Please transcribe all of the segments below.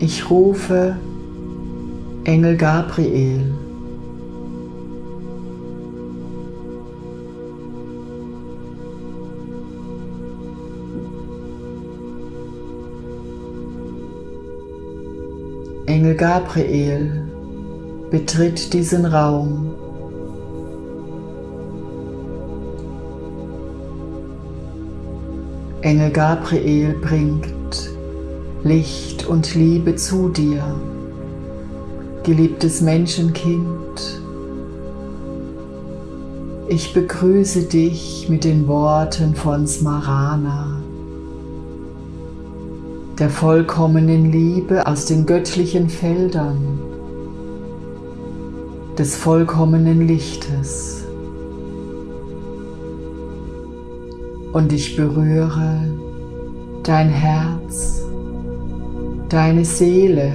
Ich rufe Engel Gabriel. Engel Gabriel betritt diesen Raum. Engel Gabriel bringt Licht und Liebe zu dir, geliebtes Menschenkind. Ich begrüße dich mit den Worten von Smarana, der vollkommenen Liebe aus den göttlichen Feldern, des vollkommenen Lichtes. Und ich berühre dein Herz deine Seele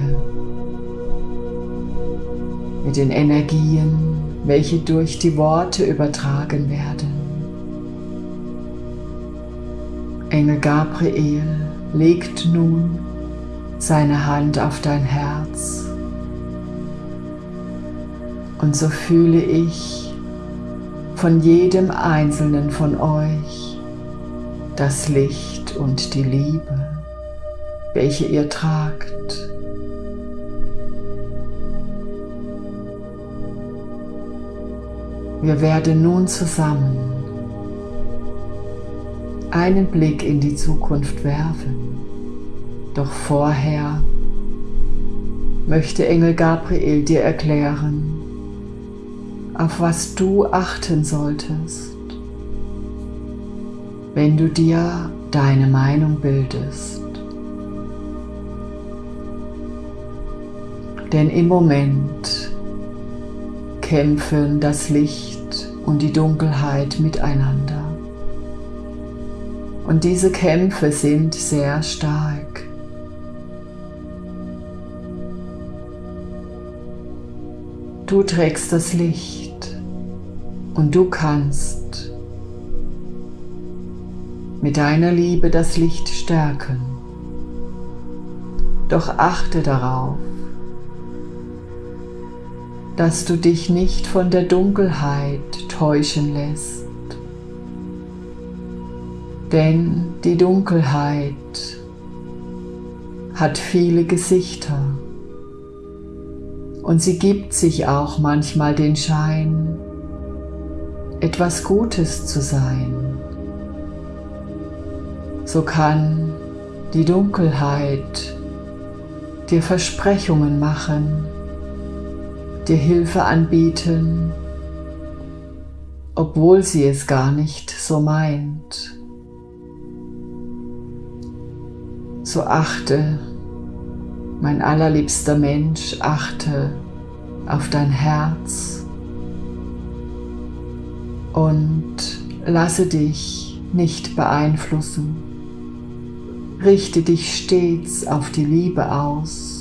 mit den Energien, welche durch die Worte übertragen werden. Engel Gabriel legt nun seine Hand auf dein Herz und so fühle ich von jedem einzelnen von euch das Licht und die Liebe welche ihr tragt. Wir werden nun zusammen einen Blick in die Zukunft werfen. Doch vorher möchte Engel Gabriel dir erklären, auf was du achten solltest, wenn du dir deine Meinung bildest. Denn im Moment kämpfen das Licht und die Dunkelheit miteinander. Und diese Kämpfe sind sehr stark. Du trägst das Licht und du kannst mit deiner Liebe das Licht stärken. Doch achte darauf, dass du dich nicht von der Dunkelheit täuschen lässt. Denn die Dunkelheit hat viele Gesichter und sie gibt sich auch manchmal den Schein, etwas Gutes zu sein. So kann die Dunkelheit dir Versprechungen machen, dir Hilfe anbieten, obwohl sie es gar nicht so meint. So achte, mein allerliebster Mensch, achte auf dein Herz und lasse dich nicht beeinflussen. Richte dich stets auf die Liebe aus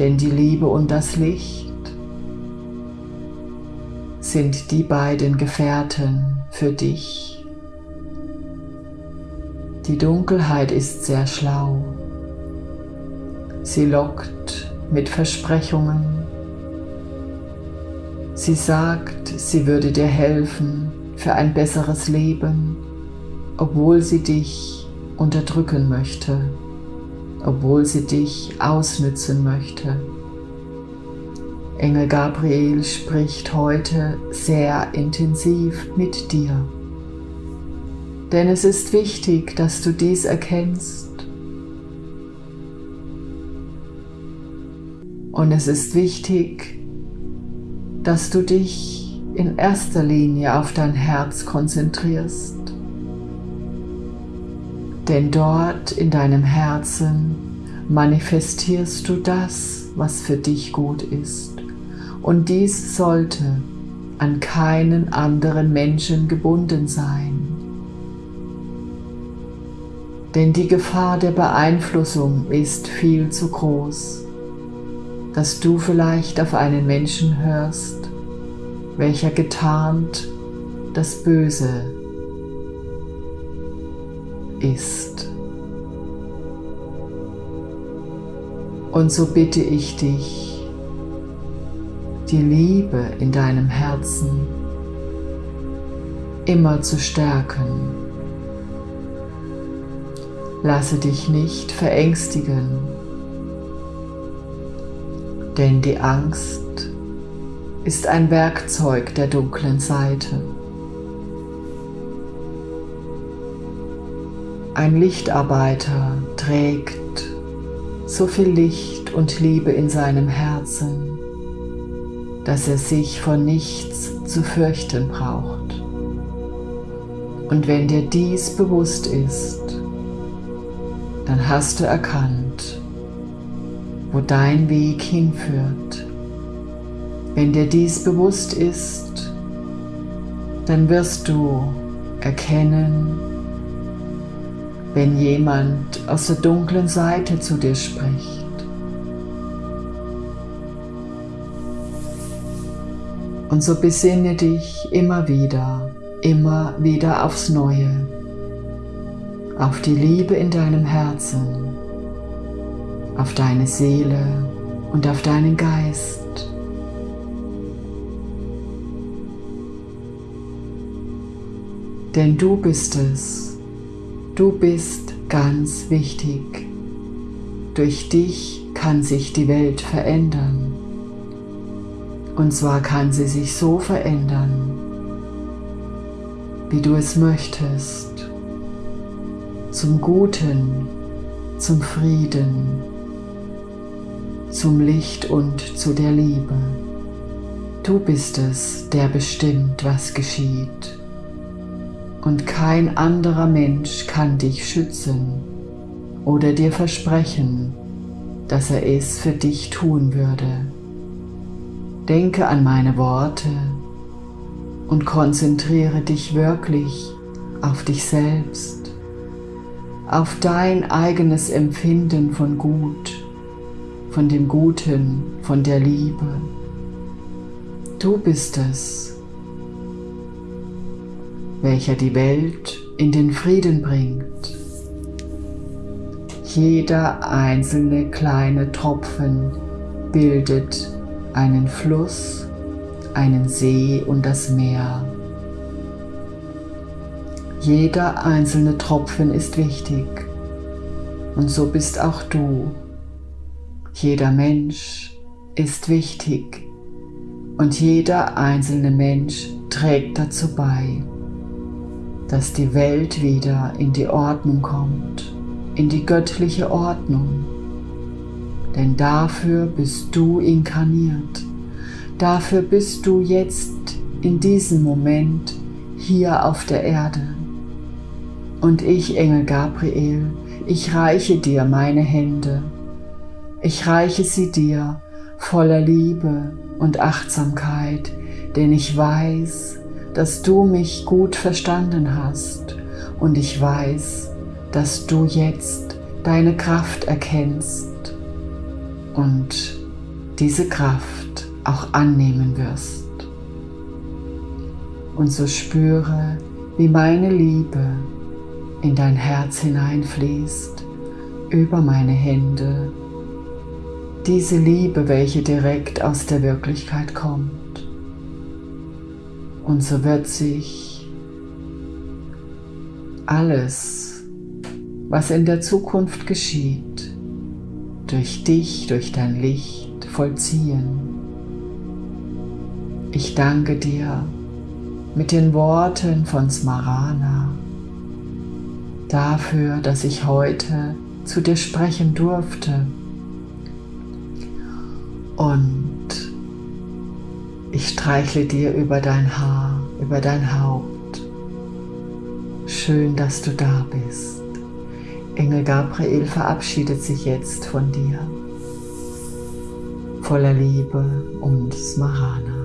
denn die Liebe und das Licht sind die beiden Gefährten für dich. Die Dunkelheit ist sehr schlau. Sie lockt mit Versprechungen. Sie sagt, sie würde dir helfen für ein besseres Leben, obwohl sie dich unterdrücken möchte obwohl sie dich ausnützen möchte. Engel Gabriel spricht heute sehr intensiv mit dir. Denn es ist wichtig, dass du dies erkennst. Und es ist wichtig, dass du dich in erster Linie auf dein Herz konzentrierst denn dort in deinem Herzen manifestierst du das, was für dich gut ist. Und dies sollte an keinen anderen Menschen gebunden sein. Denn die Gefahr der Beeinflussung ist viel zu groß, dass du vielleicht auf einen Menschen hörst, welcher getarnt das Böse ist. Und so bitte ich dich, die Liebe in deinem Herzen immer zu stärken. Lasse dich nicht verängstigen, denn die Angst ist ein Werkzeug der dunklen Seite. Ein Lichtarbeiter trägt so viel Licht und Liebe in seinem Herzen, dass er sich vor nichts zu fürchten braucht. Und wenn dir dies bewusst ist, dann hast du erkannt, wo dein Weg hinführt. Wenn dir dies bewusst ist, dann wirst du erkennen, wenn jemand aus der dunklen Seite zu dir spricht. Und so besinne dich immer wieder, immer wieder aufs Neue, auf die Liebe in deinem Herzen, auf deine Seele und auf deinen Geist. Denn du bist es, Du bist ganz wichtig. Durch dich kann sich die Welt verändern. Und zwar kann sie sich so verändern, wie du es möchtest. Zum Guten, zum Frieden, zum Licht und zu der Liebe. Du bist es, der bestimmt, was geschieht und kein anderer Mensch kann dich schützen oder dir versprechen, dass er es für dich tun würde. Denke an meine Worte und konzentriere dich wirklich auf dich selbst, auf dein eigenes Empfinden von Gut, von dem Guten, von der Liebe. Du bist es, welcher die Welt in den Frieden bringt. Jeder einzelne kleine Tropfen bildet einen Fluss, einen See und das Meer. Jeder einzelne Tropfen ist wichtig und so bist auch du. Jeder Mensch ist wichtig und jeder einzelne Mensch trägt dazu bei dass die Welt wieder in die Ordnung kommt, in die göttliche Ordnung. Denn dafür bist du inkarniert. Dafür bist du jetzt in diesem Moment hier auf der Erde. Und ich, Engel Gabriel, ich reiche dir meine Hände. Ich reiche sie dir voller Liebe und Achtsamkeit, denn ich weiß, dass du mich gut verstanden hast und ich weiß, dass du jetzt deine Kraft erkennst und diese Kraft auch annehmen wirst. Und so spüre, wie meine Liebe in dein Herz hineinfließt, über meine Hände, diese Liebe, welche direkt aus der Wirklichkeit kommt. Und so wird sich alles, was in der Zukunft geschieht, durch dich, durch dein Licht vollziehen. Ich danke dir mit den Worten von Smarana dafür, dass ich heute zu dir sprechen durfte. Und ich streichle dir über dein Haar, über dein Haupt. Schön, dass du da bist. Engel Gabriel verabschiedet sich jetzt von dir. Voller Liebe und Smarana.